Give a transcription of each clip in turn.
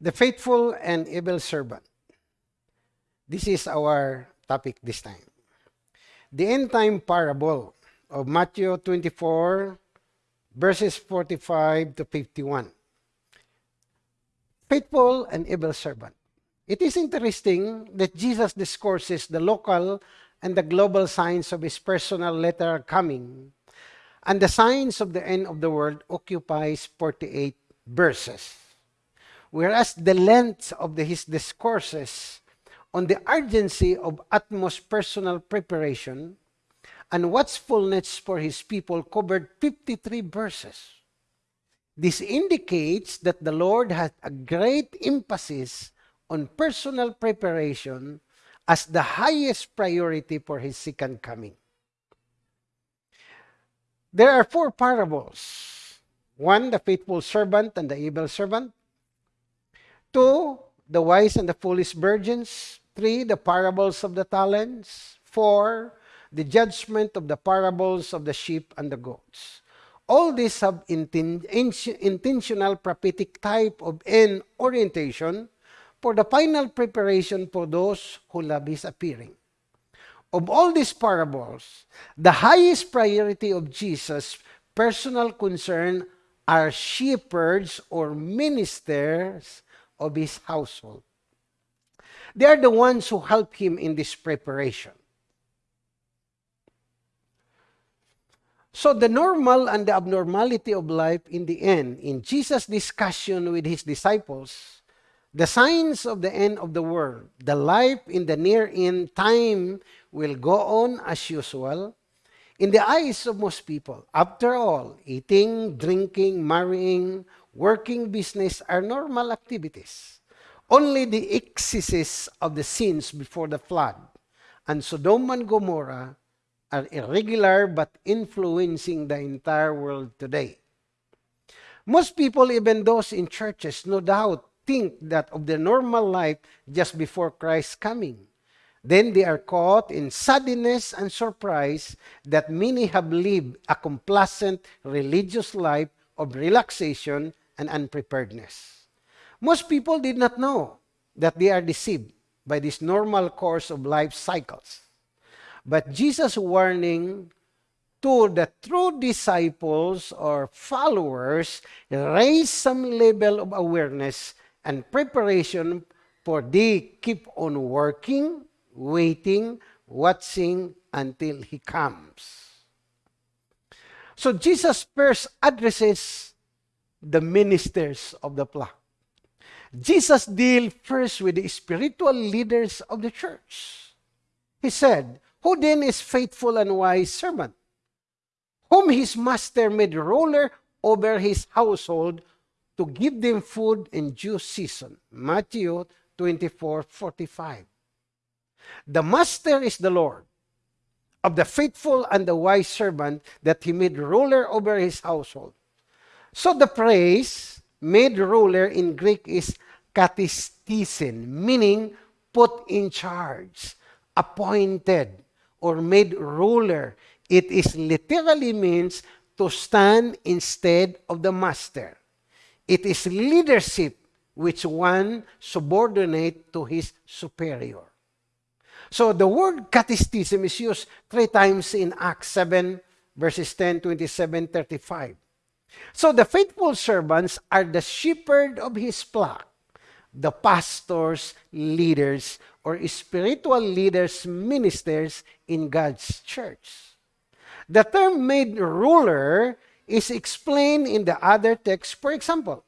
The faithful and evil servant. This is our topic this time. The end time parable of Matthew 24, verses 45 to 51. Faithful and evil servant. It is interesting that Jesus discourses the local and the global signs of his personal letter coming, and the signs of the end of the world occupies 48 verses. Whereas the length of the, his discourses on the urgency of utmost personal preparation and watchfulness for his people covered 53 verses. This indicates that the Lord has a great emphasis on personal preparation as the highest priority for his second coming. There are four parables. One, the faithful servant and the evil servant. Two, the wise and the foolish virgins. Three, the parables of the talents. Four, the judgment of the parables of the sheep and the goats. All these have intentional prophetic type of end orientation for the final preparation for those who love His appearing. Of all these parables, the highest priority of Jesus' personal concern are shepherds or ministers of his household. They are the ones who help him in this preparation. So the normal and the abnormality of life in the end, in Jesus' discussion with his disciples, the signs of the end of the world, the life in the near end time will go on as usual in the eyes of most people. After all, eating, drinking, marrying, working business are normal activities. Only the excesses of the sins before the flood and Sodom and Gomorrah are irregular but influencing the entire world today. Most people, even those in churches, no doubt, think that of the normal life just before Christ's coming. Then they are caught in suddenness and surprise that many have lived a complacent religious life of relaxation and unpreparedness. Most people did not know that they are deceived by this normal course of life cycles. But Jesus' warning to the true disciples or followers raise some level of awareness and preparation for they keep on working, waiting, watching until He comes. So Jesus first addresses the ministers of the flock. Jesus deal first with the spiritual leaders of the church. He said, Who then is faithful and wise servant, whom his master made ruler over his household, to give them food in due season. Matthew 24, 45. The master is the Lord of the faithful and the wise servant that he made ruler over his household. So the phrase made ruler in Greek is katistisin, meaning put in charge, appointed, or made ruler. It is literally means to stand instead of the master. It is leadership which one subordinate to his superior. So the word catechism is used three times in Acts 7, verses 10, 27, 35. So the faithful servants are the shepherd of his flock, the pastors, leaders, or spiritual leaders, ministers in God's church. The term made ruler is explained in the other text. For example,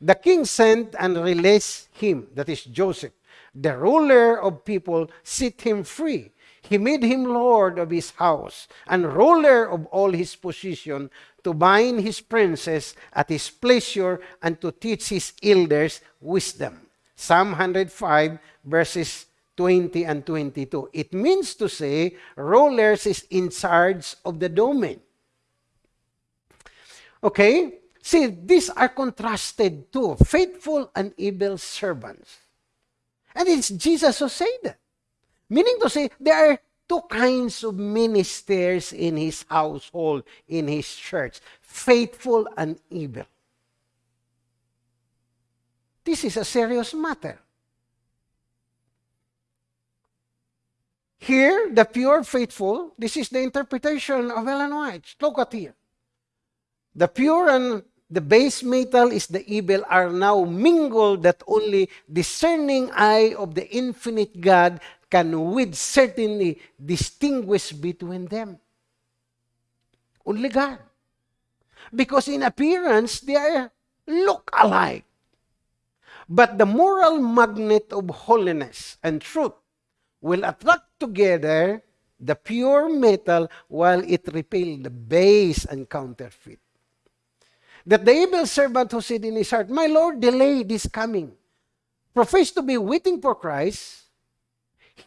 the king sent and released him, that is Joseph, the ruler of people, set him free. He made him lord of his house and ruler of all his possession to bind his princes at his pleasure and to teach his elders wisdom. Psalm 105 verses 20 and 22. It means to say rulers is in charge of the domain. Okay? See, these are contrasted to faithful and evil servants. And it's Jesus who said that. Meaning to say, there are two kinds of ministers in his household, in his church faithful and evil. This is a serious matter. Here, the pure faithful, this is the interpretation of Ellen White. Look at here. The pure and the base metal is the evil are now mingled that only discerning eye of the infinite God can with certainty distinguish between them. Only God. Because in appearance, they look alike. But the moral magnet of holiness and truth will attract together the pure metal while it repels the base and counterfeit. That the evil servant who said in his heart, My Lord, delay this coming, profess to be waiting for Christ,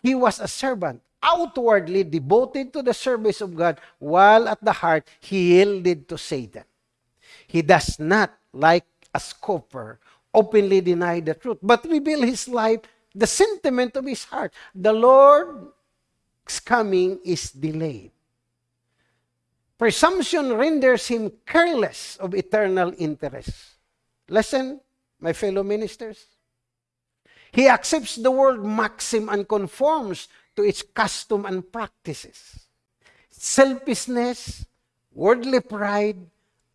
he was a servant, outwardly devoted to the service of God, while at the heart he yielded to Satan. He does not, like a scoffer, openly deny the truth, but reveal his life, the sentiment of his heart. The Lord's coming is delayed. Presumption renders him careless of eternal interest. Listen, my fellow ministers. He accepts the world maxim and conforms to its custom and practices. Selfishness, worldly pride,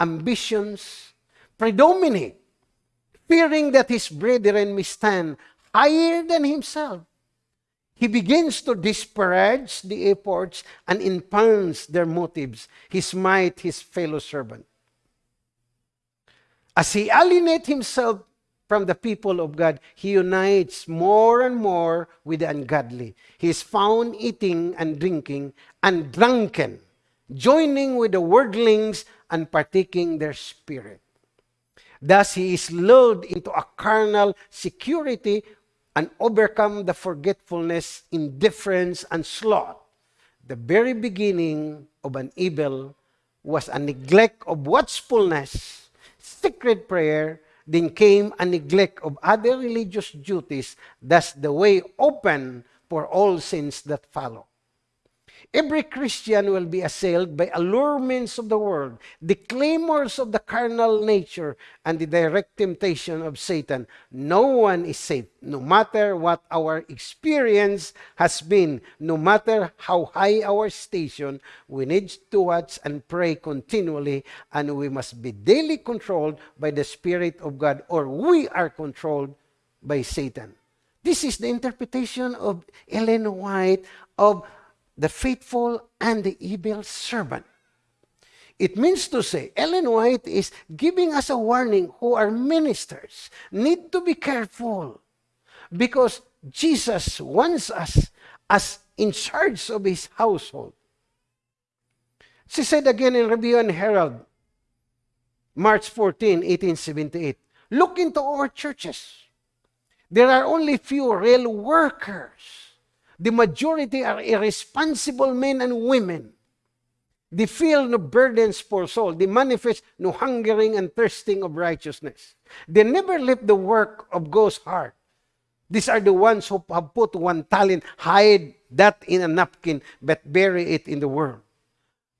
ambitions predominate, fearing that his brethren may stand higher than himself. He begins to disparage the efforts and impounds their motives. He smite his fellow servant. As he alienates himself from the people of God, he unites more and more with the ungodly. He is found eating and drinking and drunken, joining with the worldlings and partaking their spirit. Thus he is lulled into a carnal security and overcome the forgetfulness, indifference, and sloth. The very beginning of an evil was a neglect of watchfulness, secret prayer, then came a neglect of other religious duties, thus the way open for all sins that follow. Every Christian will be assailed by allurements of the world, the clamors of the carnal nature, and the direct temptation of Satan. No one is safe, no matter what our experience has been, no matter how high our station. We need to watch and pray continually, and we must be daily controlled by the Spirit of God, or we are controlled by Satan. This is the interpretation of Ellen White of the faithful and the evil servant. It means to say, Ellen White is giving us a warning who are ministers. Need to be careful because Jesus wants us as in charge of his household. She said again in Review and Herald, March 14, 1878, look into our churches. There are only few real workers the majority are irresponsible men and women. They feel no burdens for soul. They manifest no hungering and thirsting of righteousness. They never lift the work of God's heart. These are the ones who have put one talent, hide that in a napkin, but bury it in the world.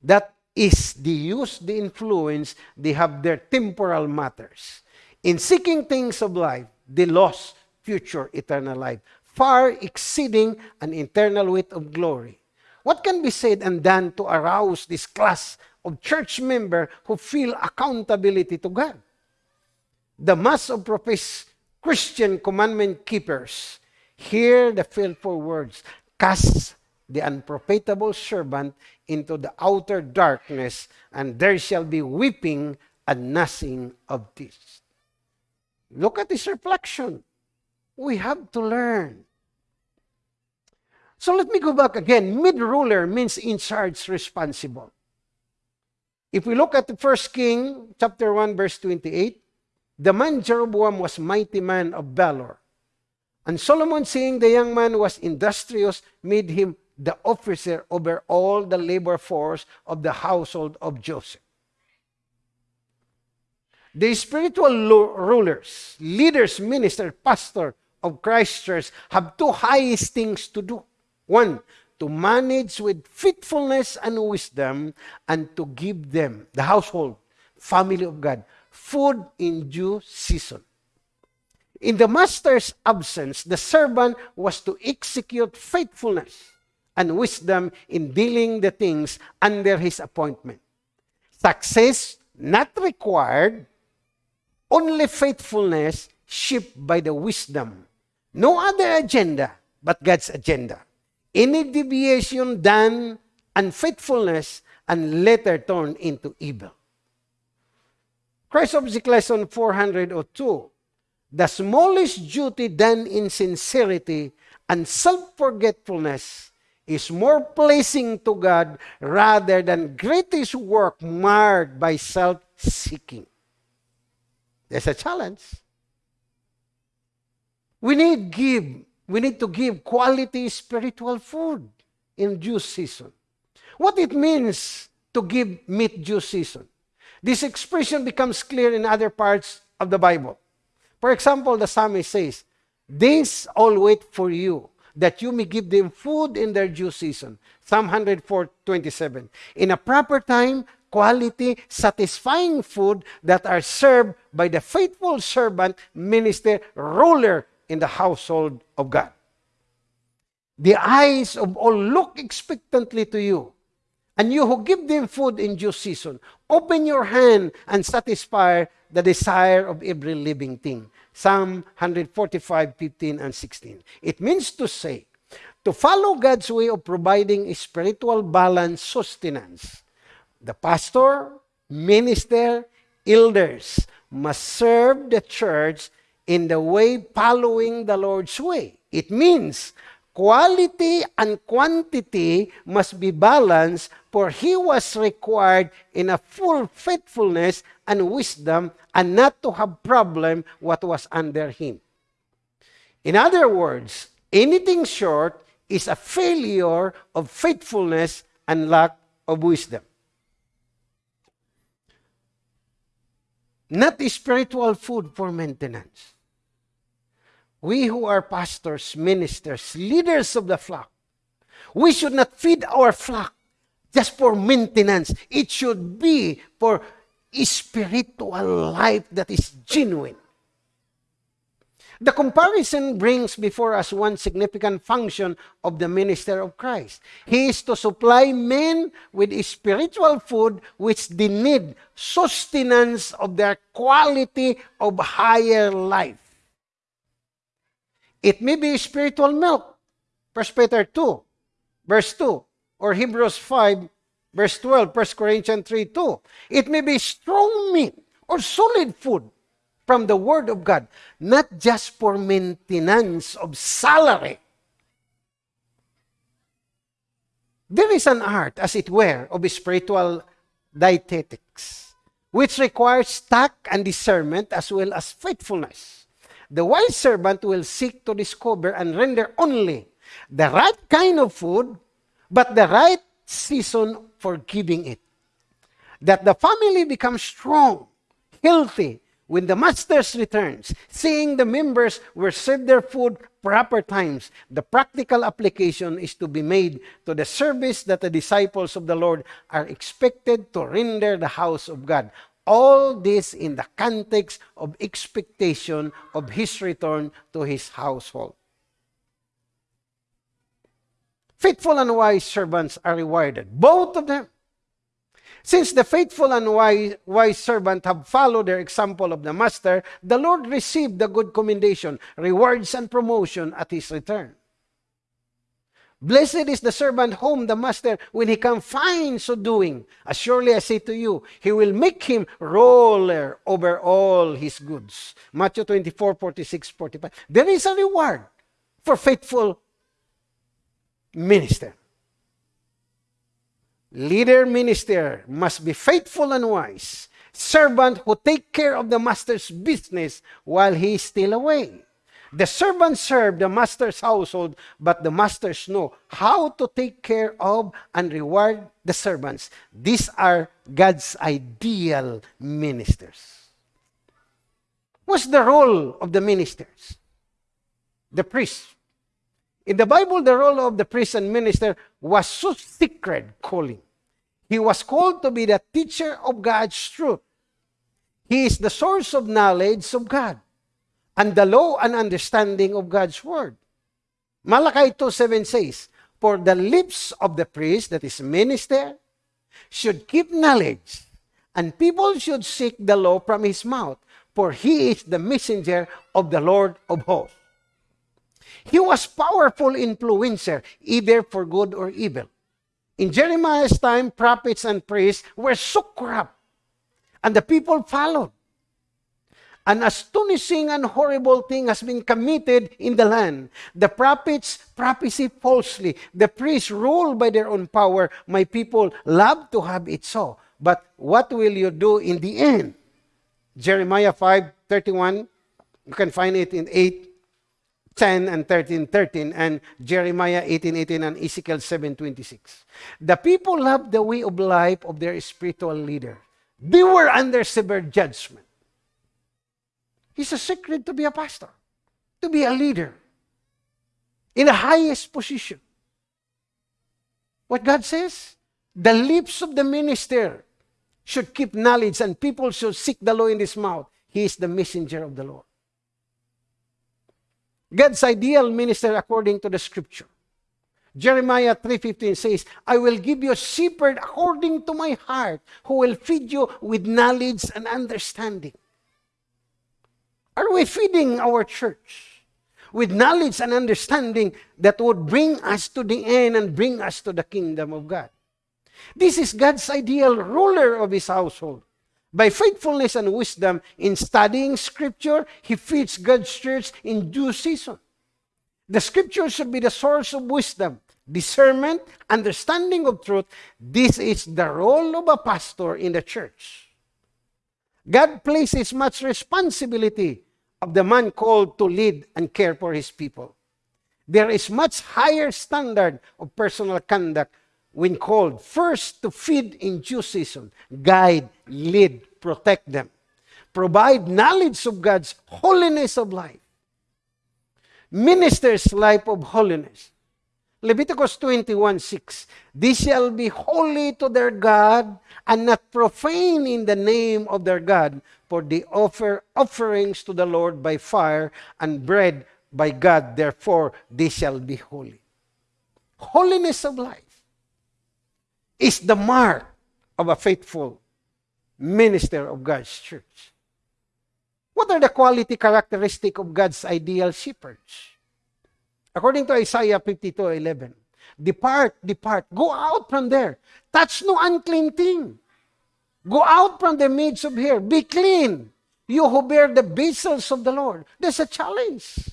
That is the use, the influence they have their temporal matters. In seeking things of life, they lost future eternal life far exceeding an eternal weight of glory. What can be said and done to arouse this class of church member who feel accountability to God? The mass of professed Christian commandment keepers hear the fearful words, cast the unprofitable servant into the outer darkness, and there shall be weeping and gnashing of teeth. Look at this reflection we have to learn. So let me go back again. Mid-ruler means in charge, responsible. If we look at the first king, chapter 1, verse 28, the man Jeroboam was mighty man of valor. And Solomon, seeing the young man was industrious, made him the officer over all the labor force of the household of Joseph. The spiritual rulers, leaders, minister, pastor, of Christ Church have two highest things to do. One, to manage with faithfulness and wisdom and to give them, the household, family of God, food in due season. In the master's absence, the servant was to execute faithfulness and wisdom in dealing the things under his appointment. Success not required, only faithfulness shaped by the wisdom. No other agenda but God's agenda. Any deviation done unfaithfulness and later turned into evil. Christ Object Lesson 402 The smallest duty done in sincerity and self-forgetfulness is more pleasing to God rather than greatest work marred by self-seeking. There's a challenge. We need give. We need to give quality spiritual food in due season. What it means to give meat due season. This expression becomes clear in other parts of the Bible. For example, the psalmist says, This all wait for you, that you may give them food in their due season. Psalm 104, 27. In a proper time, quality, satisfying food that are served by the faithful servant, minister, ruler in the household of God. The eyes of all look expectantly to you, and you who give them food in due season. Open your hand and satisfy the desire of every living thing. Psalm 145, 15 and 16. It means to say, to follow God's way of providing spiritual balance sustenance. The pastor, minister, elders must serve the church in the way following the Lord's way. It means quality and quantity must be balanced for he was required in a full faithfulness and wisdom and not to have problem what was under him. In other words, anything short is a failure of faithfulness and lack of wisdom. Not spiritual food for maintenance. We who are pastors, ministers, leaders of the flock, we should not feed our flock just for maintenance. It should be for spiritual life that is genuine. The comparison brings before us one significant function of the minister of Christ. He is to supply men with spiritual food which they need sustenance of their quality of higher life. It may be spiritual milk, 1 Peter 2, verse 2, or Hebrews 5, verse 12, 1 Corinthians 3, 2. It may be strong meat or solid food from the Word of God, not just for maintenance of salary. There is an art, as it were, of spiritual dietetics, which requires tact and discernment as well as faithfulness. The wise servant will seek to discover and render only the right kind of food, but the right season for giving it. That the family becomes strong, healthy, when the masters returns, seeing the members were served their food proper times, the practical application is to be made to the service that the disciples of the Lord are expected to render the house of God. All this in the context of expectation of his return to his household. Faithful and wise servants are rewarded, both of them. Since the faithful and wise, wise servant have followed their example of the master, the Lord received the good commendation, rewards, and promotion at his return. Blessed is the servant whom the master, when he come, finds so doing. As surely I say to you, he will make him ruler over all his goods. Matthew 24, 46, 45. There is a reward for faithful minister. Leader minister must be faithful and wise. Servant who take care of the master's business while he is still away. The servants serve the master's household, but the masters know how to take care of and reward the servants. These are God's ideal ministers. What's the role of the ministers? The priest. In the Bible, the role of the priest and minister was so sacred calling. He was called to be the teacher of God's truth. He is the source of knowledge of God. And the law and understanding of God's word. Malachi 2.7 says, For the lips of the priest, that is minister, should keep knowledge, and people should seek the law from his mouth, for he is the messenger of the Lord of hosts. He was powerful influencer, either for good or evil. In Jeremiah's time, prophets and priests were so corrupt, and the people followed. An astonishing and horrible thing has been committed in the land. The prophets prophesy falsely. The priests rule by their own power. My people love to have it so. But what will you do in the end? Jeremiah 5 31. You can find it in 8 10 and 13 13 and Jeremiah 18 18 and Ezekiel 7 26. The people loved the way of life of their spiritual leader. They were under severe judgment. It's a secret to be a pastor, to be a leader in the highest position. What God says, the lips of the minister should keep knowledge and people should seek the law in his mouth. He is the messenger of the Lord. God's ideal minister according to the scripture. Jeremiah 3.15 says, I will give you a shepherd according to my heart who will feed you with knowledge and understanding. Are we feeding our church with knowledge and understanding that would bring us to the end and bring us to the kingdom of God? This is God's ideal ruler of his household. By faithfulness and wisdom in studying scripture, he feeds God's church in due season. The scripture should be the source of wisdom, discernment, understanding of truth. This is the role of a pastor in the church. God places much responsibility of the man called to lead and care for his people. There is much higher standard of personal conduct when called first to feed in due season, guide, lead, protect them, provide knowledge of God's holiness of life, minister's life of holiness. Leviticus 21 6. They shall be holy to their God and not profane in the name of their God, for they offer offerings to the Lord by fire and bread by God, therefore they shall be holy. Holiness of life is the mark of a faithful minister of God's church. What are the quality characteristic of God's ideal shepherds? According to Isaiah 52, 11, depart, depart, go out from there, touch no unclean thing, Go out from the midst of here. Be clean. You who bear the vessels of the Lord. There's a challenge.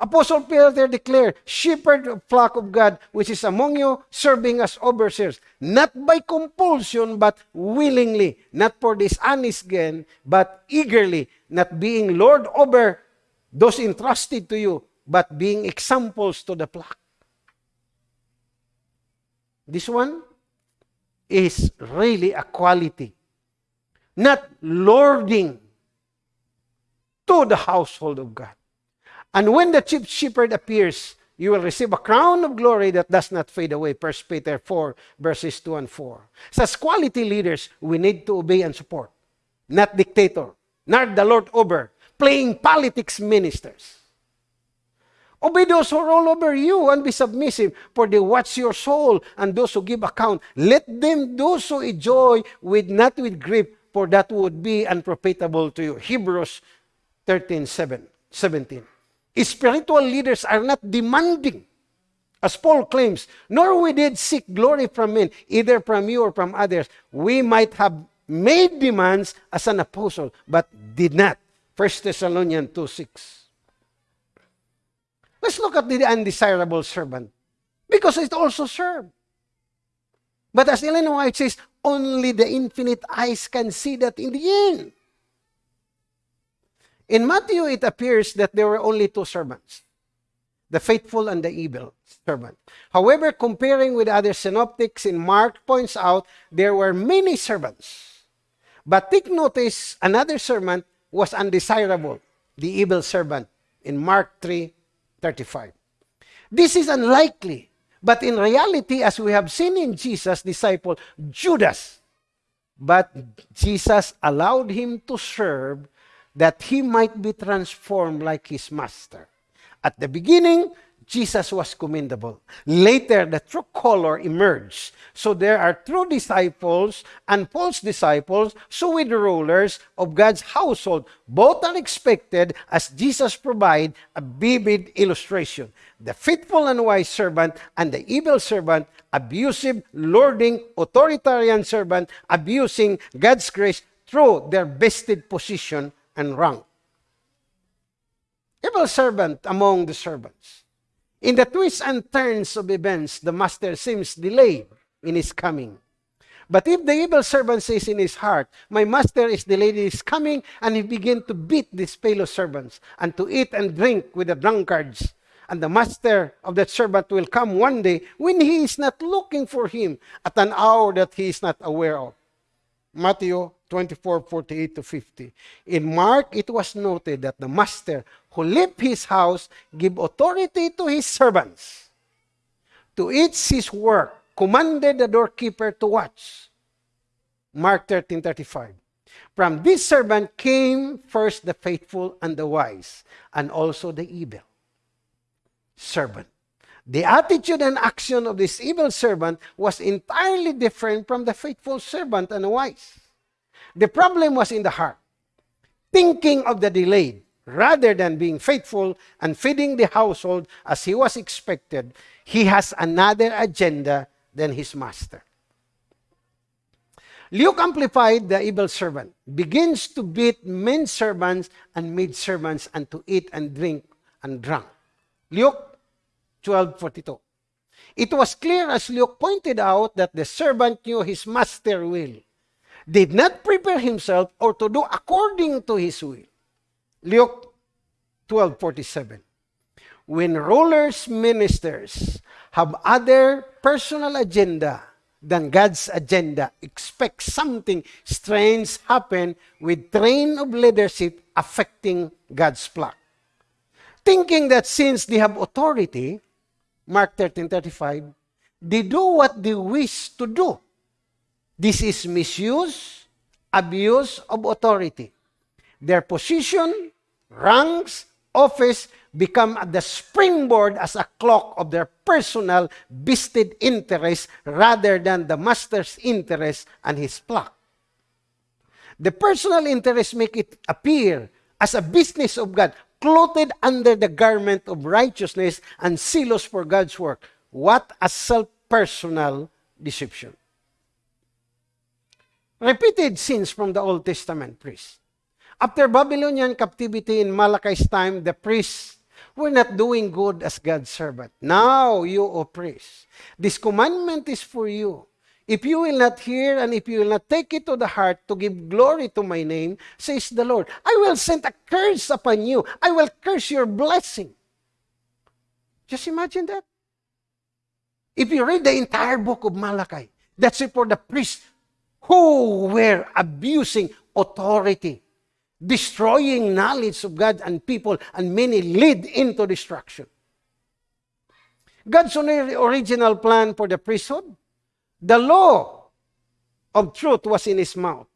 Apostle Peter declared, Shepherd of flock of God, which is among you, serving as overseers, not by compulsion, but willingly, not for dishonest gain, but eagerly, not being Lord over those entrusted to you, but being examples to the flock. This one, is really a quality. Not lording to the household of God. And when the chief shepherd appears, you will receive a crown of glory that does not fade away. 1 Peter 4, verses 2 and 4. So as quality leaders, we need to obey and support. Not dictator, not the Lord over, playing politics ministers. Obey those who rule over you and be submissive, for they watch your soul and those who give account. Let them do so enjoy with not with grief, for that would be unprofitable to you. Hebrews 13, 7, 17. Spiritual leaders are not demanding, as Paul claims, nor we did seek glory from men, either from you or from others. We might have made demands as an apostle, but did not. 1 Thessalonians 2, 6. Let's look at the undesirable servant. Because it also served. But as Ellen White says, only the infinite eyes can see that in the end. In Matthew, it appears that there were only two servants the faithful and the evil servant. However, comparing with other synoptics in Mark points out there were many servants. But take notice, another servant was undesirable, the evil servant, in Mark 3 35. This is unlikely. But in reality, as we have seen in Jesus' disciple, Judas, but Jesus allowed him to serve that he might be transformed like his master. At the beginning, Jesus was commendable. Later, the true color emerged. So there are true disciples and false disciples, so with the rulers of God's household. Both are expected as Jesus provide a vivid illustration. The faithful and wise servant and the evil servant, abusive, lording, authoritarian servant, abusing God's grace through their vested position and rank. Evil servant among the servants. In the twists and turns of events, the master seems delayed in his coming. But if the evil servant says in his heart, My master is delayed in his coming, and he begin to beat these fellow servants, and to eat and drink with the drunkards, and the master of that servant will come one day when he is not looking for him at an hour that he is not aware of. Matthew 24, 48 to 50. In Mark, it was noted that the master who left his house gave authority to his servants to each his work, commanded the doorkeeper to watch. Mark 13, 35. From this servant came first the faithful and the wise, and also the evil servant. The attitude and action of this evil servant was entirely different from the faithful servant and wise. The problem was in the heart, thinking of the delayed rather than being faithful and feeding the household as he was expected. He has another agenda than his master. Luke amplified the evil servant, begins to beat men servants and maid servants and to eat and drink and drunk. Luke 12.42. It was clear as Luke pointed out that the servant knew his master will, did not prepare himself or to do according to his will. Luke 12.47. When rulers, ministers have other personal agenda than God's agenda, expect something strange happen with train of leadership affecting God's plan. Thinking that since they have authority, Mark 13:35, they do what they wish to do. This is misuse, abuse of authority. Their position, ranks, office become the springboard as a clock of their personal vested interest rather than the master's interest and his flock. The personal interest make it appear as a business of God, clothed under the garment of righteousness and zealous for God's work. What a self-personal deception. Repeated sins from the Old Testament priests. After Babylonian captivity in Malachi's time, the priests were not doing good as God's servant. Now, you, O priests, this commandment is for you If you will not hear and if you will not take it to the heart to give glory to my name, says the Lord, I will send a curse upon you. I will curse your blessing. Just imagine that. If you read the entire book of Malachi, that's it for the priests who were abusing authority, destroying knowledge of God and people, and many lead into destruction. God's original plan for the priesthood The law of truth was in his mouth,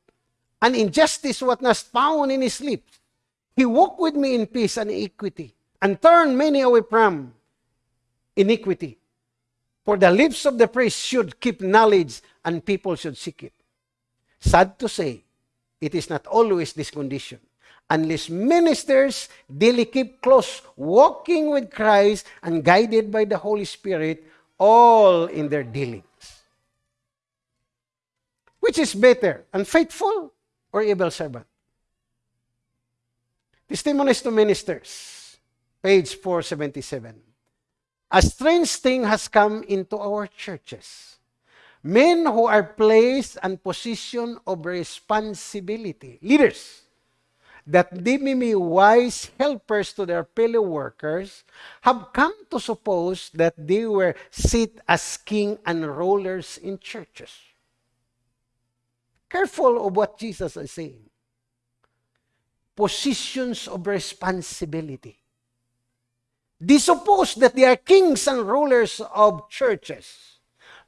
and injustice was not found in his lips. He walked with me in peace and equity, and turned many away from iniquity. For the lips of the priest should keep knowledge, and people should seek it. Sad to say, it is not always this condition. Unless ministers daily keep close, walking with Christ and guided by the Holy Spirit, all in their dealings. Which is better, unfaithful or evil servant? Testimonies to Ministers, page 477. A strange thing has come into our churches. Men who are placed in position of responsibility, leaders, that they may be wise helpers to their fellow workers, have come to suppose that they were sit as king and rulers in churches. Careful of what Jesus is saying. Positions of responsibility. They suppose that they are kings and rulers of churches.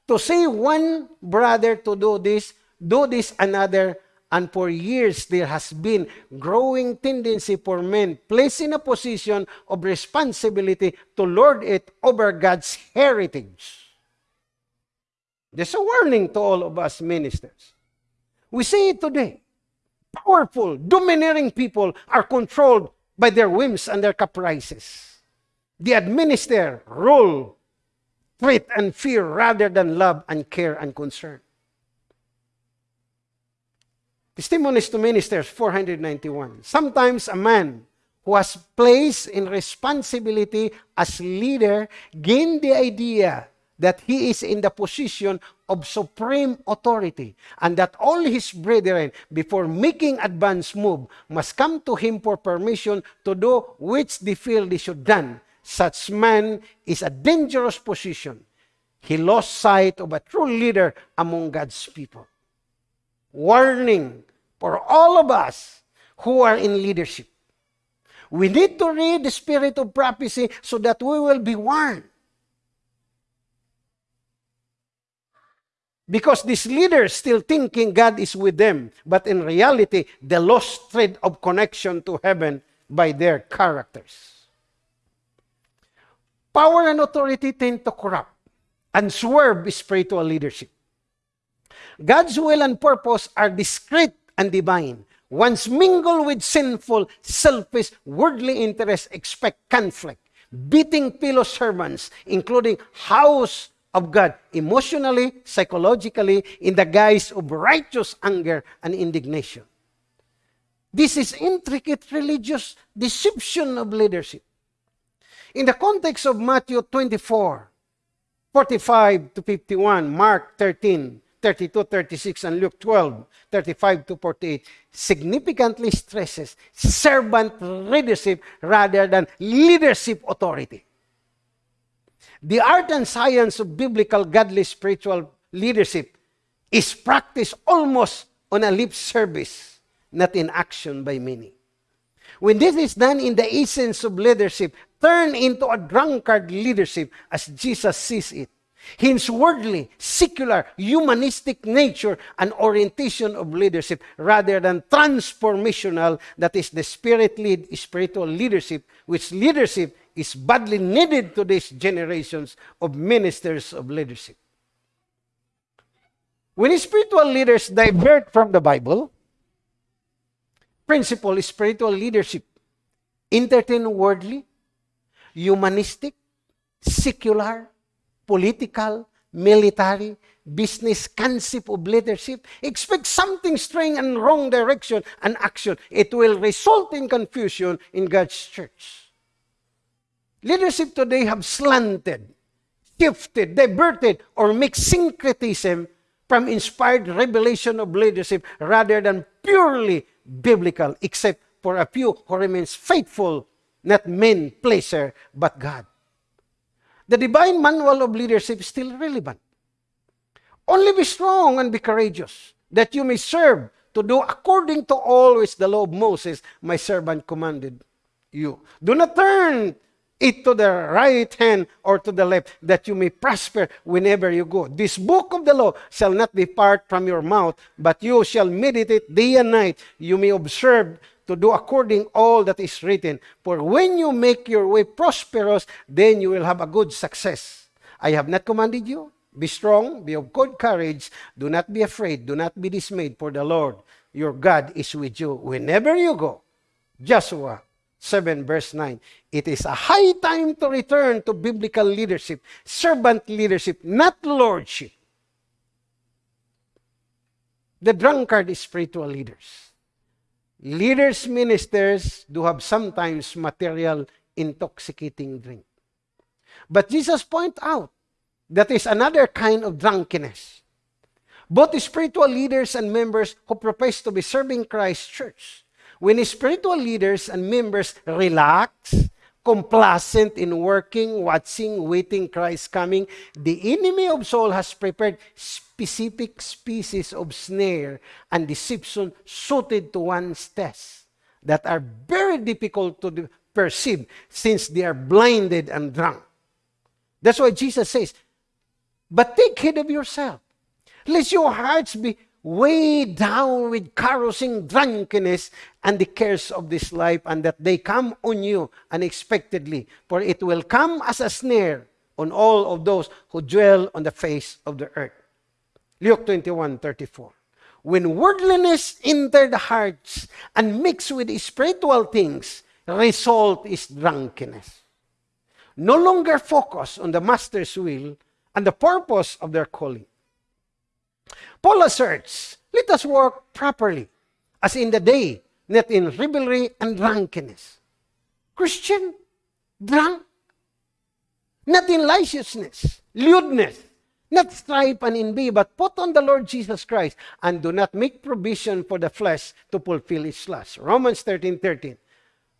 To say one brother to do this, do this another, and for years there has been growing tendency for men placed in a position of responsibility to lord it over God's heritage. There's a warning to all of us ministers. We see it today. Powerful, domineering people are controlled by their whims and their caprices. They administer, rule, treat, and fear rather than love and care and concern. Testimonies to Ministers 491. Sometimes a man who has placed in responsibility as leader gain the idea that he is in the position of supreme authority and that all his brethren before making advance move must come to him for permission to do which they feel they should done such man is a dangerous position he lost sight of a true leader among god's people warning for all of us who are in leadership. We need to read the spirit of prophecy so that we will be warned. Because these leaders still thinking God is with them, but in reality, they lost thread of connection to heaven by their characters. Power and authority tend to corrupt and swerve spiritual leadership. God's will and purpose are discreet and divine. Once mingle with sinful, selfish, worldly interests, expect conflict, beating fellow servants, including house of God, emotionally, psychologically, in the guise of righteous anger and indignation. This is intricate religious deception of leadership. In the context of Matthew 24, 45 to 51, Mark 13, 32, 36, and Luke 12, 35 to 48, significantly stresses servant leadership rather than leadership authority. The art and science of biblical godly spiritual leadership is practiced almost on a lip service, not in action by many. When this is done in the essence of leadership, turn into a drunkard leadership as Jesus sees it Hence, worldly, secular, humanistic nature and orientation of leadership rather than transformational, that is the spirit-led spiritual leadership, which leadership is badly needed to these generations of ministers of leadership. When spiritual leaders divert from the Bible, principle is spiritual leadership, entertain worldly, humanistic, secular, political, military, business concept of leadership, expect something strange and wrong direction and action. It will result in confusion in God's church. Leadership today have slanted, shifted, diverted, or mixed syncretism from inspired revelation of leadership rather than purely biblical, except for a few who remains faithful, not men pleaser, but God the divine manual of leadership is still relevant. Only be strong and be courageous, that you may serve to do according to which the law of Moses, my servant, commanded you. Do not turn it to the right hand or to the left, that you may prosper whenever you go. This book of the law shall not depart from your mouth, but you shall meditate day and night. You may observe to do according all that is written. For when you make your way prosperous, then you will have a good success. I have not commanded you. Be strong, be of good courage. Do not be afraid, do not be dismayed, for the Lord your God is with you whenever you go. Joshua 7 verse 9. It is a high time to return to biblical leadership, servant leadership, not lordship. The drunkard is spiritual leaders. Leaders, ministers do have sometimes material intoxicating drink. But Jesus point out that is another kind of drunkenness. Both spiritual leaders and members who profess to be serving Christ church, when spiritual leaders and members relax, complacent in working, watching, waiting Christ coming, the enemy of soul has prepared specific species of snare and deception suited to one's test that are very difficult to perceive since they are blinded and drunk. That's why Jesus says, But take heed of yourself, lest your hearts be weighed down with carousing drunkenness and the cares of this life, and that they come on you unexpectedly, for it will come as a snare on all of those who dwell on the face of the earth. Luke 21 34. When worldliness enter the hearts and mixed with spiritual things, result is drunkenness. No longer focus on the master's will and the purpose of their calling. Paul asserts, let us work properly, as in the day, not in rivalry and drunkenness. Christian, drunk, not in licentiousness, lewdness, not strife and envy, but put on the Lord Jesus Christ, and do not make provision for the flesh to fulfill its lust. Romans 13, 13.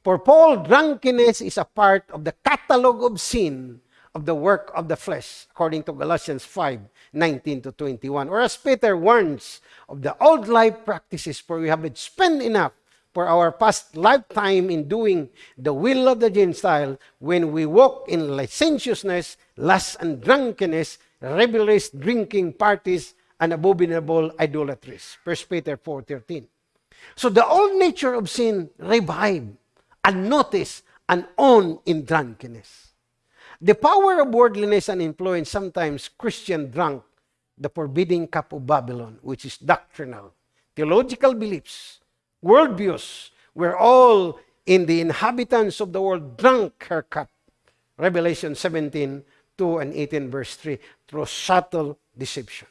For Paul, drunkenness is a part of the catalog of sin of the work of the flesh, according to Galatians 5, 19 to 21. Or as Peter warns of the old life practices, for we have spent enough for our past lifetime in doing the will of the Gentile when we walk in licentiousness, lust, and drunkenness, revelries, drinking parties, and abominable idolatries. 1 Peter 4.13 So the old nature of sin revived, unnoticed, and on in drunkenness. The power of worldliness and influence sometimes Christian drunk the forbidding cup of Babylon, which is doctrinal, theological beliefs, worldviews, were all in the inhabitants of the world drunk her cup. Revelation 17, 2 and 18 verse 3, through subtle deception.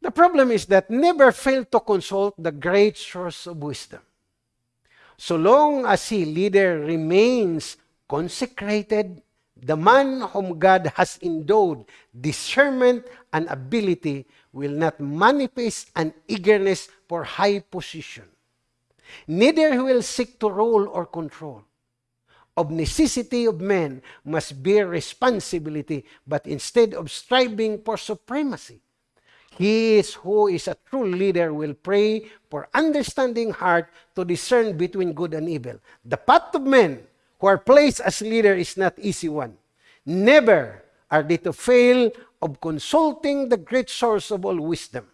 The problem is that never fail to consult the great source of wisdom. So long as he leader remains consecrated, the man whom God has endowed discernment and ability will not manifest an eagerness for high position. Neither will seek to rule or control. Of necessity of men must bear responsibility, but instead of striving for supremacy, he is who is a true leader will pray for understanding heart to discern between good and evil. The path of men who are placed as leader is not easy one. Never are they to fail of consulting the great source of all wisdom.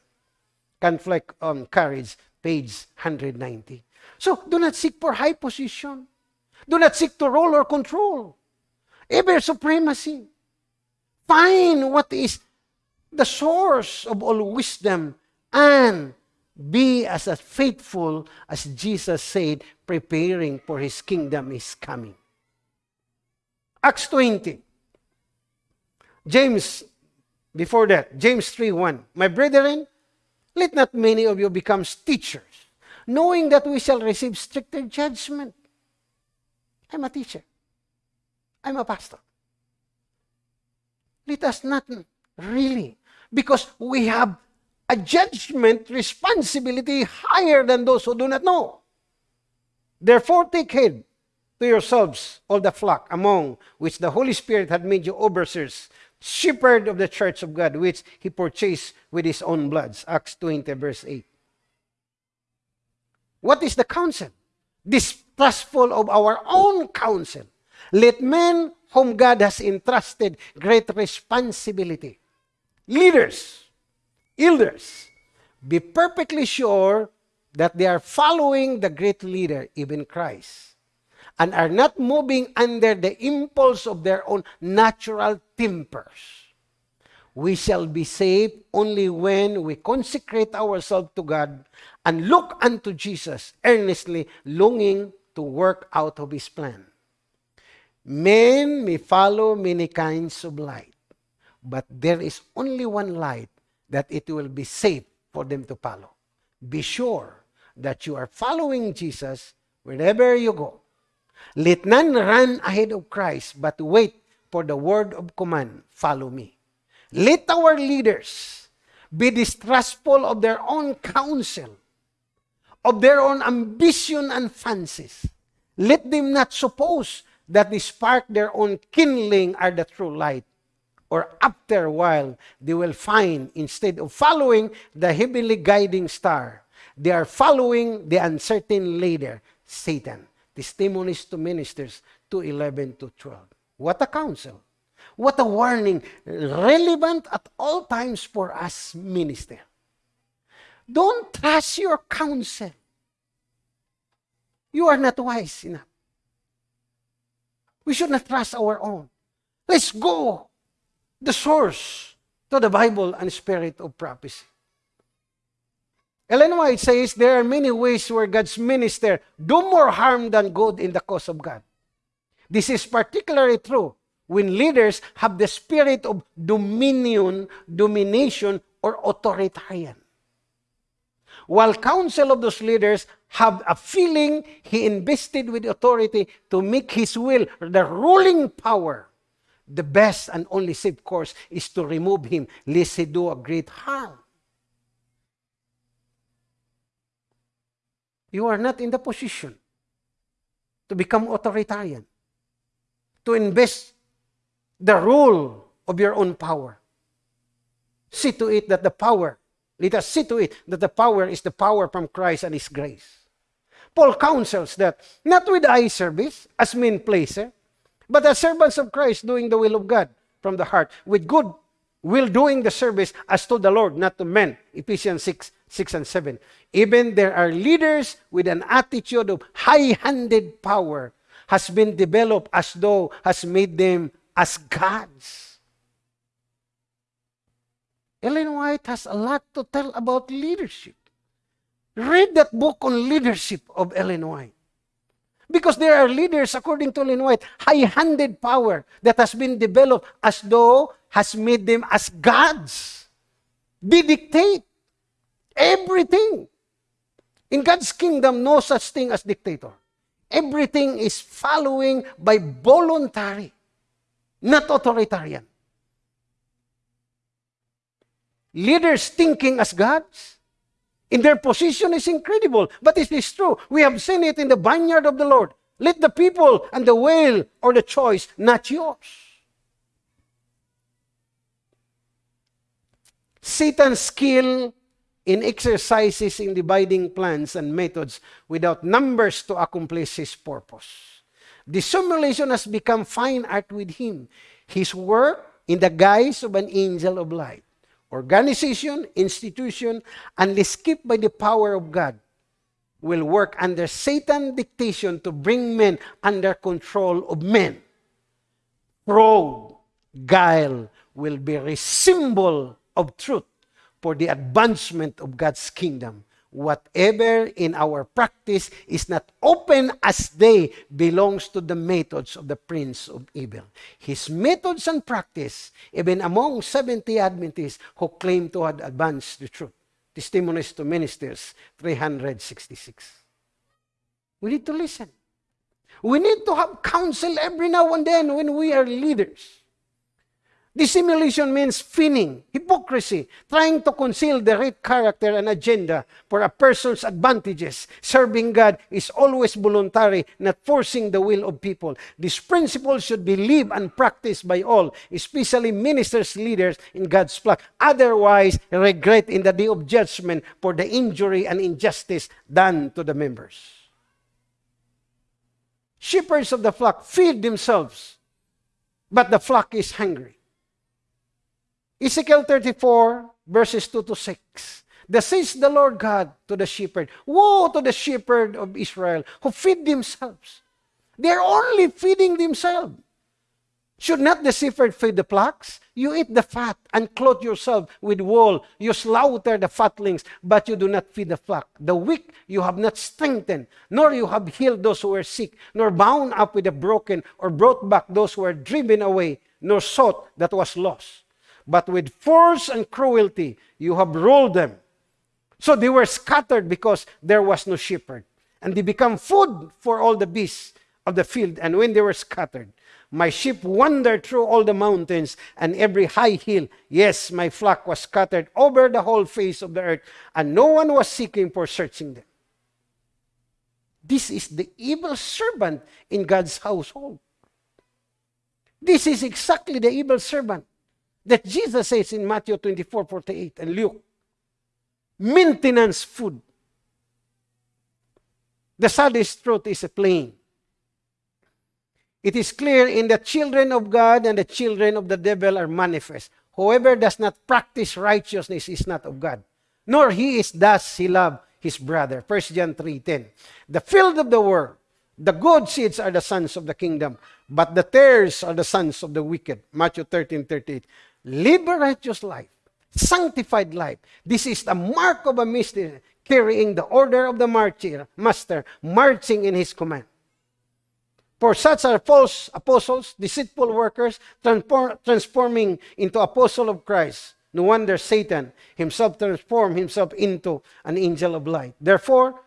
Conflict on Courage, page 190. So, do not seek for high position. Do not seek to rule or control. Ever supremacy. Find what is the source of all wisdom and be as faithful as Jesus said, preparing for his kingdom is coming. Acts 20. James, before that, James 3 1. My brethren, let not many of you become teachers, knowing that we shall receive stricter judgment. I'm a teacher. I'm a pastor. Let us not really, because we have a judgment responsibility higher than those who do not know. Therefore, take heed to yourselves, all the flock among which the Holy Spirit had made you overseers, shepherd of the church of God, which he purchased with his own blood. Acts 20, verse 8. What is the counsel? Distrustful of our own counsel. Let men whom God has entrusted great responsibility, leaders, elders, be perfectly sure that they are following the great leader, even Christ, and are not moving under the impulse of their own natural tempers. We shall be saved only when we consecrate ourselves to God and look unto Jesus, earnestly longing to work out of His plan. Men may follow many kinds of light, but there is only one light that it will be safe for them to follow. Be sure that you are following Jesus wherever you go. Let none run ahead of Christ, but wait for the word of command, follow me. Let our leaders be distrustful of their own counsel, of their own ambition and fancies. Let them not suppose that they spark their own kindling are the true light or after a while, they will find instead of following the heavenly guiding star, they are following the uncertain leader, Satan. Testimonies to Ministers 2.11 to 12. What a counsel! What a warning, relevant at all times for us minister. Don't trust your counsel. You are not wise enough. We should not trust our own. Let's go the source to the Bible and spirit of prophecy. Ellen White says there are many ways where God's minister do more harm than good in the cause of God. This is particularly true when leaders have the spirit of dominion, domination, or authoritarian. While counsel of those leaders have a feeling he invested with authority to make his will the ruling power, the best and only safe course is to remove him lest he do a great harm. You are not in the position to become authoritarian, to invest the rule of your own power. See to it that the power, let us see to it that the power is the power from Christ and His grace. Paul counsels that not with eye service as men pleaser, but as servants of Christ doing the will of God from the heart, with good will doing the service as to the Lord, not to men. Ephesians 6, 6 and 7. Even there are leaders with an attitude of high-handed power has been developed as though has made them as gods. Ellen White has a lot to tell about leadership. Read that book on leadership of Ellen White. Because there are leaders, according to Ellen White, high-handed power that has been developed as though has made them as gods. They dictate everything. In God's kingdom, no such thing as dictator. Everything is following by voluntary not authoritarian. Leaders thinking as gods, in their position is incredible, but it is true. We have seen it in the vineyard of the Lord. Let the people and the will or the choice, not yours. Satan's skill in exercises in dividing plans and methods without numbers to accomplish his purpose. Dissimulation has become fine art with him. His work in the guise of an angel of light. Organization, institution, unless kept by the power of God, will work under Satan's dictation to bring men under control of men. Fraud, guile will be a symbol of truth for the advancement of God's kingdom whatever in our practice is not open as day belongs to the methods of the prince of evil. His methods and practice, even among 70 Adventists who claim to have advanced the truth. Testimonies to Ministers, 366. We need to listen. We need to have counsel every now and then when we are leaders. Dissimulation means finning, hypocrisy, trying to conceal the right character and agenda for a person's advantages. Serving God is always voluntary, not forcing the will of people. This principle should be lived and practiced by all, especially ministers, leaders in God's flock. Otherwise, regret in the day of judgment for the injury and injustice done to the members. Shepherds of the flock feed themselves, but the flock is hungry. Ezekiel 34, verses 2 to 6. The says the Lord God to the shepherd, Woe to the shepherd of Israel who feed themselves. They're only feeding themselves. Should not the shepherd feed the flocks? You eat the fat and clothe yourself with wool. You slaughter the fatlings, but you do not feed the flock. The weak you have not strengthened, nor you have healed those who are sick, nor bound up with the broken, or brought back those who were driven away, nor sought that was lost but with force and cruelty you have ruled them. So they were scattered because there was no shepherd. And they become food for all the beasts of the field. And when they were scattered, my sheep wandered through all the mountains and every high hill. Yes, my flock was scattered over the whole face of the earth, and no one was seeking for searching them. This is the evil servant in God's household. This is exactly the evil servant that Jesus says in Matthew 24, 48 and Luke. Maintenance food. The saddest truth is plain. It is clear in the children of God and the children of the devil are manifest. Whoever does not practice righteousness is not of God, nor he is thus he love his brother. 1 John 3.10 The field of the world, the good seeds are the sons of the kingdom, but the tares are the sons of the wicked. Matthew 13.38 Live a righteous life, sanctified life. This is the mark of a mystery, carrying the order of the martyr, master, marching in his command. For such are false apostles, deceitful workers, transform, transforming into apostle of Christ. No wonder Satan himself transformed himself into an angel of light. Therefore,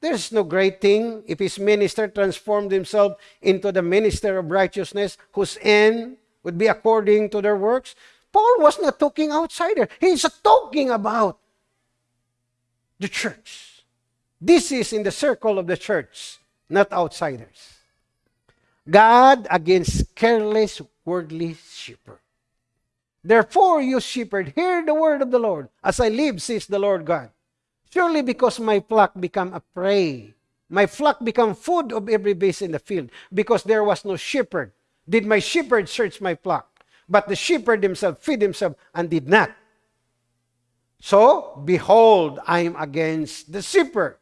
there's no great thing if his minister transformed himself into the minister of righteousness, whose end would be according to their works. Paul was not talking outsider. He's talking about the church. This is in the circle of the church, not outsiders. God against careless worldly shepherd. Therefore, you shepherd, hear the word of the Lord. As I live, says the Lord God. Surely because my flock become a prey, my flock become food of every beast in the field, because there was no shepherd. Did my shepherd search my flock? But the shepherd himself feed himself and did not. So, behold, I am against the shepherd.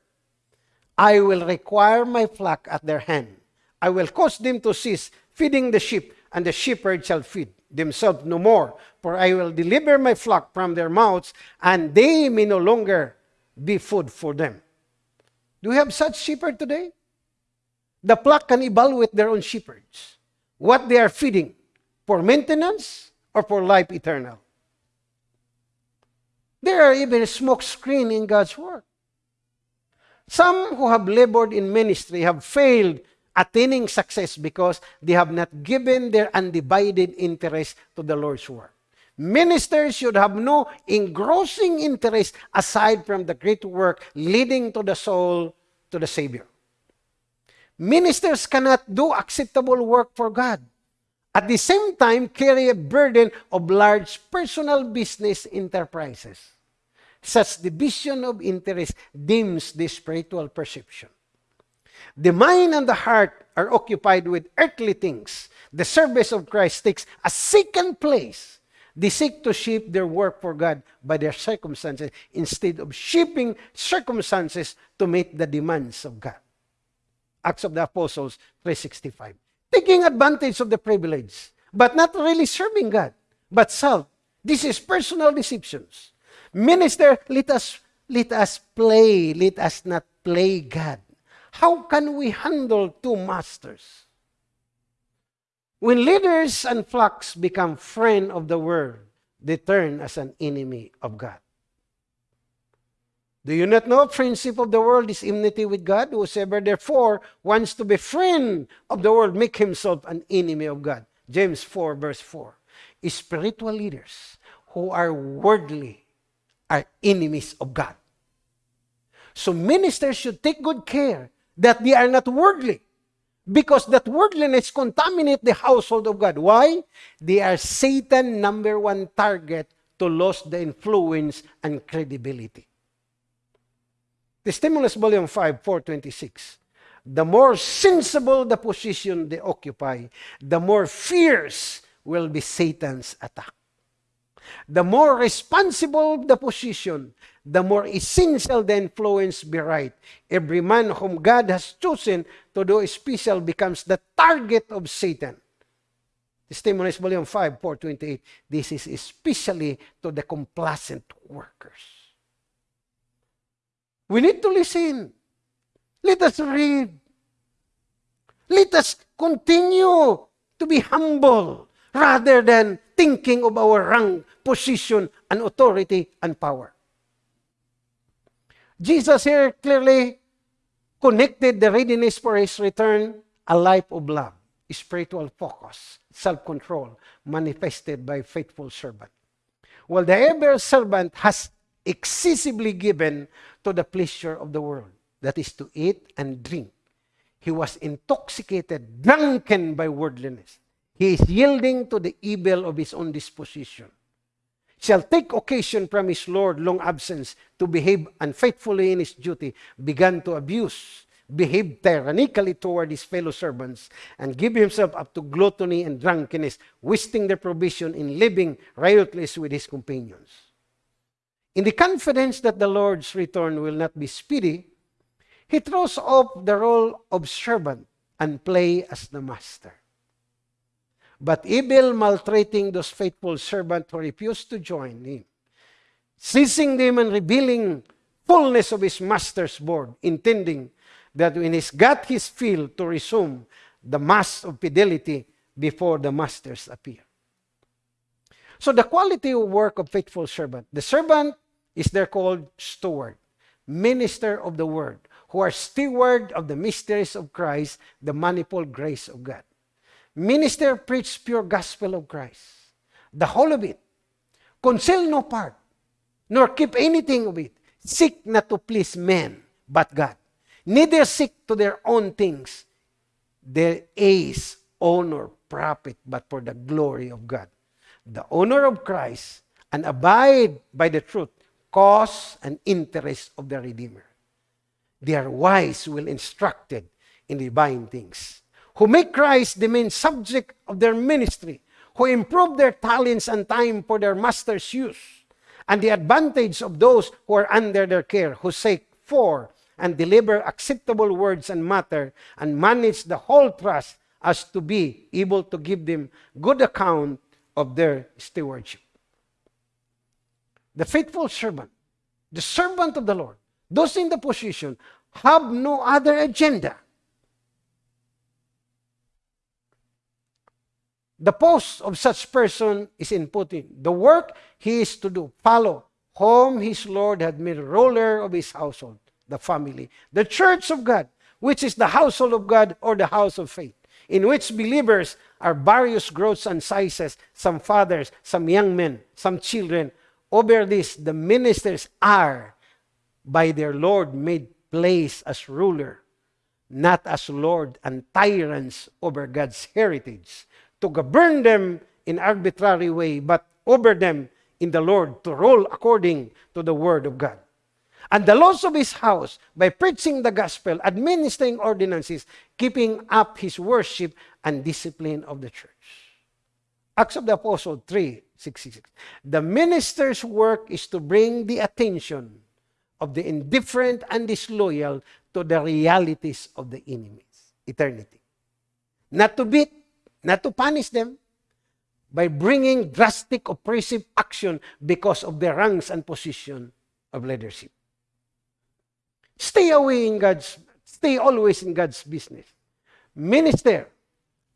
I will require my flock at their hand I will cause them to cease feeding the sheep, and the shepherd shall feed themselves no more. For I will deliver my flock from their mouths, and they may no longer be food for them. Do we have such shepherd today? The flock can evaluate their own shepherds, what they are feeding, for maintenance or for life eternal. There are even a smoke screen in God's work. Some who have labored in ministry have failed attaining success because they have not given their undivided interest to the Lord's work. Ministers should have no engrossing interest aside from the great work leading to the soul to the Savior. Ministers cannot do acceptable work for God. At the same time, carry a burden of large personal business enterprises. Such division of interest dims the spiritual perception. The mind and the heart are occupied with earthly things. The service of Christ takes a second place. They seek to shape their work for God by their circumstances instead of shaping circumstances to meet the demands of God. Acts of the Apostles 3.65 Taking advantage of the privilege, but not really serving God, but self. This is personal deceptions. Minister, let us, let us play, let us not play God. How can we handle two masters? When leaders and flocks become friend of the world, they turn as an enemy of God. Do you not know friendship of the world is enmity with God? Whosoever therefore wants to be friend of the world, make himself an enemy of God. James 4 verse 4. Spiritual leaders who are worldly are enemies of God. So ministers should take good care that they are not worldly. Because that worldliness contaminate the household of God. Why? They are Satan number one target to lose the influence and credibility. Testimonies Volume 5, 426. The more sensible the position they occupy, the more fierce will be Satan's attack. The more responsible the position, the more essential the influence be right. Every man whom God has chosen to do special becomes the target of Satan. Stimulus Volume 5, 428. This is especially to the complacent workers. We need to listen. Let us read. Let us continue to be humble rather than thinking of our rank, position, and authority and power. Jesus here clearly connected the readiness for his return, a life of love, spiritual focus, self-control, manifested by faithful servant. While the ever servant has excessively given to the pleasure of the world, that is to eat and drink. He was intoxicated, drunken by worldliness. He is yielding to the evil of his own disposition shall take occasion from his Lord long absence to behave unfaithfully in his duty, began to abuse, behave tyrannically toward his fellow servants, and give himself up to gluttony and drunkenness, wasting their provision in living riotously with his companions. In the confidence that the Lord's return will not be speedy, he throws off the role of servant and play as the master. But evil maltreating those faithful servants who refused to join him, seizing them and revealing fullness of his master's board, intending that when he's got his fill to resume the mass of fidelity before the masters appear. So the quality of work of faithful servant, the servant is there called steward, minister of the word, who are steward of the mysteries of Christ, the manifold grace of God. Minister preach pure gospel of Christ, the whole of it. Conceal no part, nor keep anything of it. Seek not to please men, but God. Neither seek to their own things, their ace, honor, profit, but for the glory of God. The honor of Christ, and abide by the truth, cause and interest of the Redeemer. They are wise, well instructed in divine things, who make Christ the main subject of their ministry, who improve their talents and time for their master's use, and the advantage of those who are under their care, who seek for and deliver acceptable words and matter, and manage the whole trust as to be able to give them good account of their stewardship. The faithful servant, the servant of the Lord, those in the position have no other agenda. The post of such person is in Putin. The work he is to do, follow, whom his Lord had made ruler of his household, the family. The church of God, which is the household of God or the house of faith, in which believers are various growths and sizes, some fathers, some young men, some children. Over this, the ministers are by their Lord made place as ruler, not as Lord and tyrants over God's heritage, to govern them in arbitrary way, but over them in the Lord to rule according to the word of God. And the laws of his house, by preaching the gospel, administering ordinances, keeping up his worship and discipline of the church. Acts of the Apostle 3, 66. The minister's work is to bring the attention of the indifferent and disloyal to the realities of the enemies, eternity. Not to beat, not to punish them, by bringing drastic oppressive action because of their ranks and position of leadership. Stay away in God's, stay always in God's business. Minister,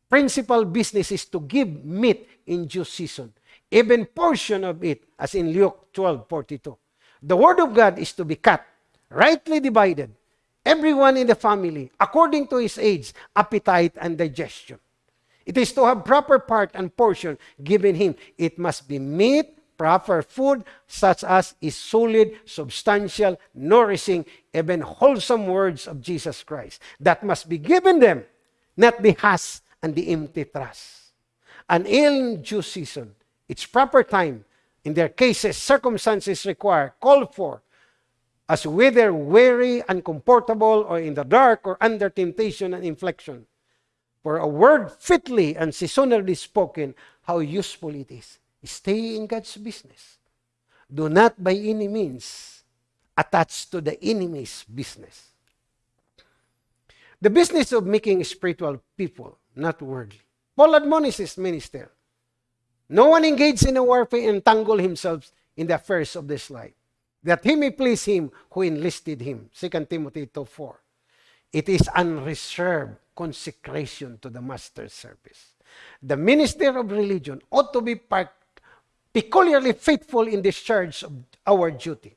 principal business is to give meat in due season, even portion of it, as in Luke 12, 42. The word of God is to be cut, rightly divided, everyone in the family, according to his age, appetite, and digestion. It is to have proper part and portion given him. It must be meat, proper food, such as is solid, substantial, nourishing, even wholesome words of Jesus Christ. That must be given them, not the husk and the empty trust. An ill due season, its proper time, in their cases, circumstances require, called for, as whether weary, uncomfortable, or in the dark, or under temptation and inflection. For a word fitly and seasonally spoken, how useful it is. Stay in God's business. Do not by any means attach to the enemy's business. The business of making spiritual people, not worldly. Paul admonishes minister no one engaged in a warfare entangle himself in the affairs of this life, that he may please him who enlisted him. 2 Timothy 2 4. It is unreserved consecration to the master's service. The minister of religion ought to be peculiarly faithful in discharge of our duty.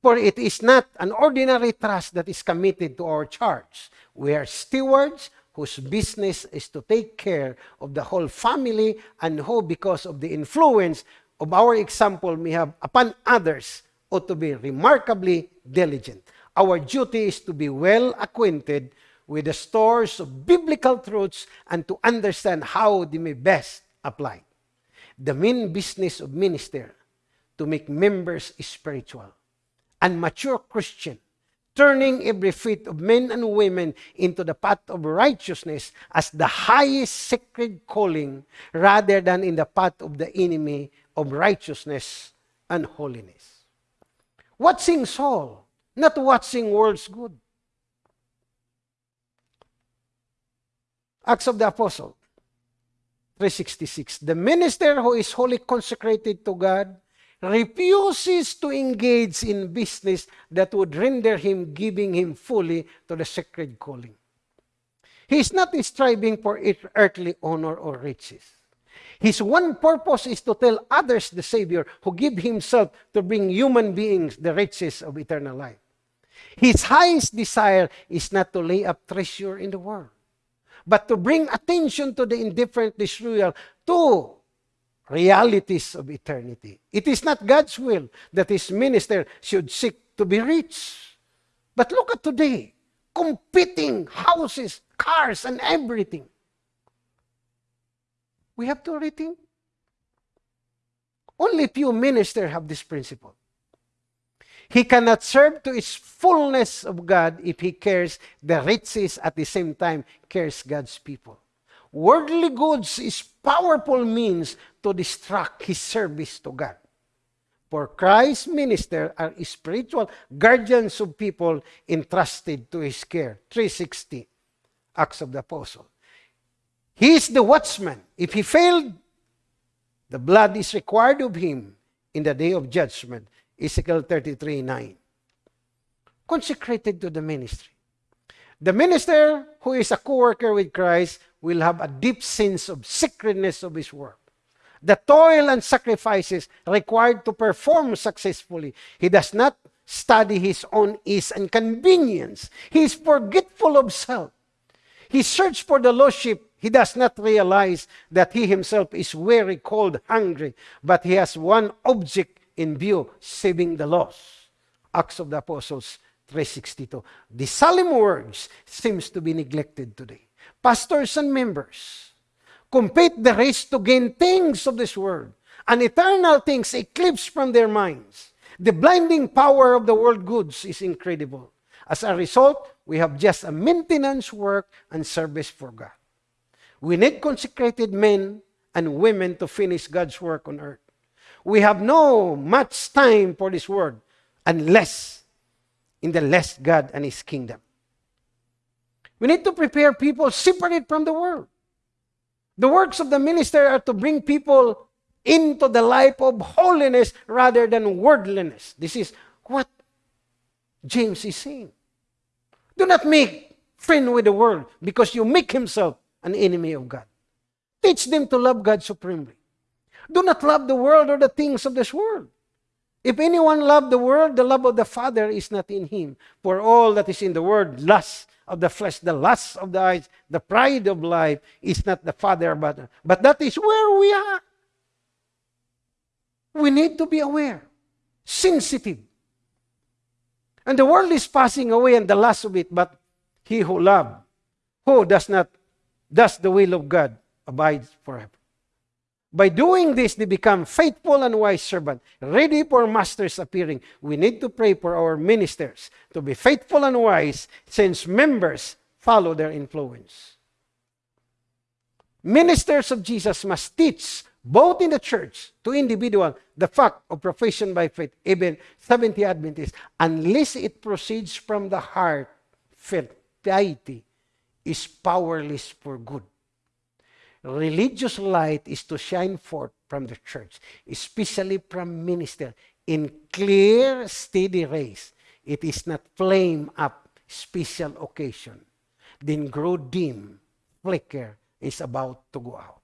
For it is not an ordinary trust that is committed to our charge. We are stewards whose business is to take care of the whole family and who, because of the influence of our example may have upon others, ought to be remarkably diligent. Our duty is to be well acquainted with the stores of biblical truths and to understand how they may best apply. The main business of minister to make members spiritual and mature Christian turning every feet of men and women into the path of righteousness as the highest sacred calling rather than in the path of the enemy of righteousness and holiness. Watching Saul, not watching world's good. Acts of the Apostle 366. The minister who is wholly consecrated to God refuses to engage in business that would render him giving him fully to the sacred calling. He is not striving for earthly honor or riches. His one purpose is to tell others the Savior who gave himself to bring human beings the riches of eternal life. His highest desire is not to lay up treasure in the world, but to bring attention to the indifferent disloyal to realities of eternity. It is not God's will that his minister should seek to be rich. But look at today, competing houses, cars, and everything. We have to rethink. Only few ministers have this principle. He cannot serve to its fullness of God if he cares the riches at the same time cares God's people. Worldly goods is powerful means to distract his service to God. For Christ's minister are spiritual guardians of people entrusted to his care. 360, Acts of the Apostle. He is the watchman. If he failed, the blood is required of him in the day of judgment. Ezekiel 33, 9. Consecrated to the ministry. The minister who is a co-worker with Christ will have a deep sense of sacredness of his work. The toil and sacrifices required to perform successfully. He does not study his own ease and convenience. He is forgetful of self. He searches for the lost sheep. He does not realize that he himself is very cold, hungry, but he has one object in view, saving the lost. Acts of the Apostles 362. The solemn words seems to be neglected today. Pastors and members compete the race to gain things of this world, and eternal things eclipse from their minds. The blinding power of the world goods is incredible. As a result, we have just a maintenance work and service for God. We need consecrated men and women to finish God's work on earth. We have no much time for this world unless in the less God and His kingdom. We need to prepare people separate from the world. The works of the minister are to bring people into the life of holiness rather than worldliness. This is what James is saying. Do not make friend with the world because you make himself an enemy of God. Teach them to love God supremely. Do not love the world or the things of this world. If anyone love the world, the love of the Father is not in him. For all that is in the world, lust of the flesh, the lust of the eyes, the pride of life is not the Father, but, but that is where we are. We need to be aware, sensitive. And the world is passing away and the lust of it, but he who love, who does not, does the will of God, abides forever. By doing this, they become faithful and wise servants, ready for master's appearing. We need to pray for our ministers to be faithful and wise since members follow their influence. Ministers of Jesus must teach both in the church to individual the fact of profession by faith, even Seventh-day Adventists, unless it proceeds from the heart, faith, piety is powerless for good religious light is to shine forth from the church, especially from minister, in clear, steady rays. It is not flame up special occasion, then grow dim, flicker, is about to go out.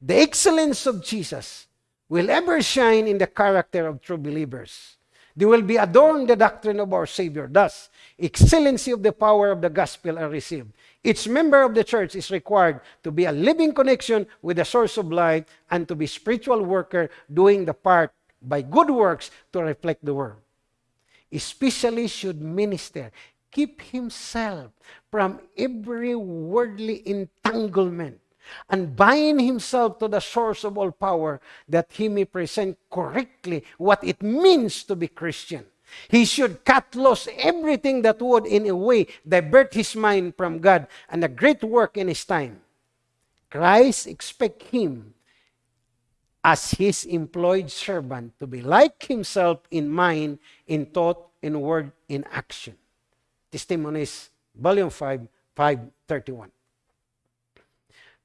The excellence of Jesus will ever shine in the character of true believers. They will be adorned the doctrine of our Savior. Thus, excellency of the power of the gospel are received. Each member of the church is required to be a living connection with the source of light and to be spiritual worker doing the part by good works to reflect the world. Especially should minister keep himself from every worldly entanglement and bind himself to the source of all power that he may present correctly what it means to be Christian He should cut loose everything that would, in a way, divert his mind from God and a great work in his time. Christ expect him as his employed servant to be like himself in mind, in thought, in word, in action. Testimonies, Volume 5, 531.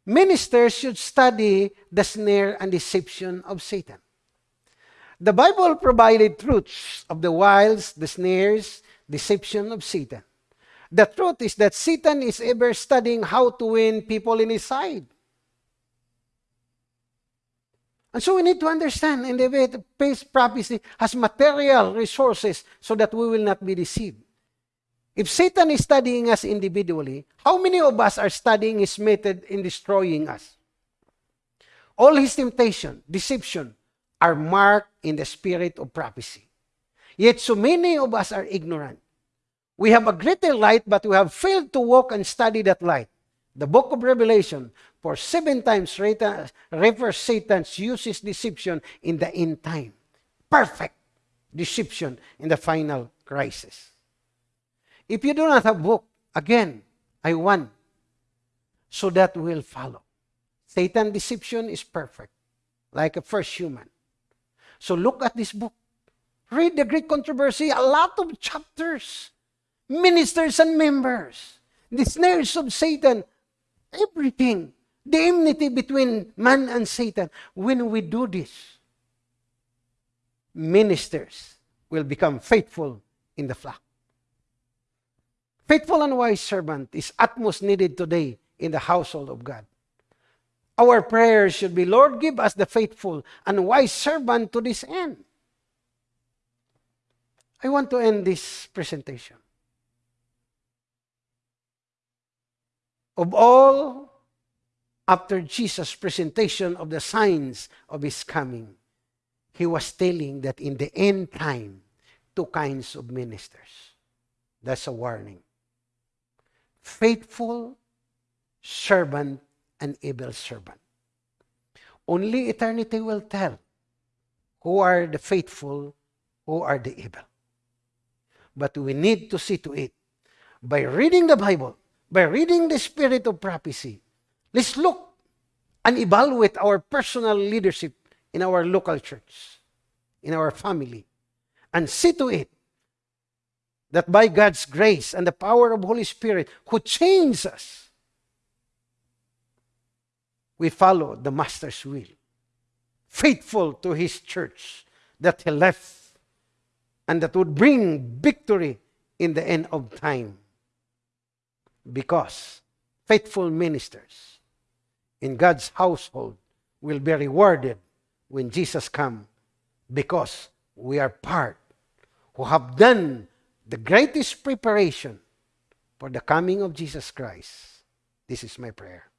Ministers should study the snare and deception of Satan. The Bible provided truths of the wiles, the snares, deception of Satan. The truth is that Satan is ever studying how to win people in his side. And so we need to understand in the way the prophecy has material resources so that we will not be deceived. If Satan is studying us individually, how many of us are studying his method in destroying us? All his temptation, deception, are marked in the spirit of prophecy. Yet so many of us are ignorant. We have a greater light, but we have failed to walk and study that light. The book of Revelation, for seven times, refers Satan's uses deception in the end time. Perfect deception in the final crisis. If you do not have book, again, I want so that will follow. Satan deception is perfect, like a first human. So look at this book. Read the Great Controversy, a lot of chapters, ministers and members, the snares of Satan, everything, the enmity between man and Satan. When we do this, ministers will become faithful in the flock. Faithful and wise servant is utmost needed today in the household of God. Our prayers should be, Lord, give us the faithful and wise servant to this end. I want to end this presentation. Of all, after Jesus' presentation of the signs of his coming, he was telling that in the end time, two kinds of ministers. That's a warning faithful servant and able servant. Only eternity will tell who are the faithful, who are the evil. But we need to see to it by reading the Bible, by reading the spirit of prophecy. Let's look and evaluate our personal leadership in our local church, in our family, and see to it that by God's grace and the power of Holy Spirit who changes us, we follow the Master's will, faithful to His church that He left and that would bring victory in the end of time. Because faithful ministers in God's household will be rewarded when Jesus comes because we are part who have done the greatest preparation for the coming of Jesus Christ. This is my prayer.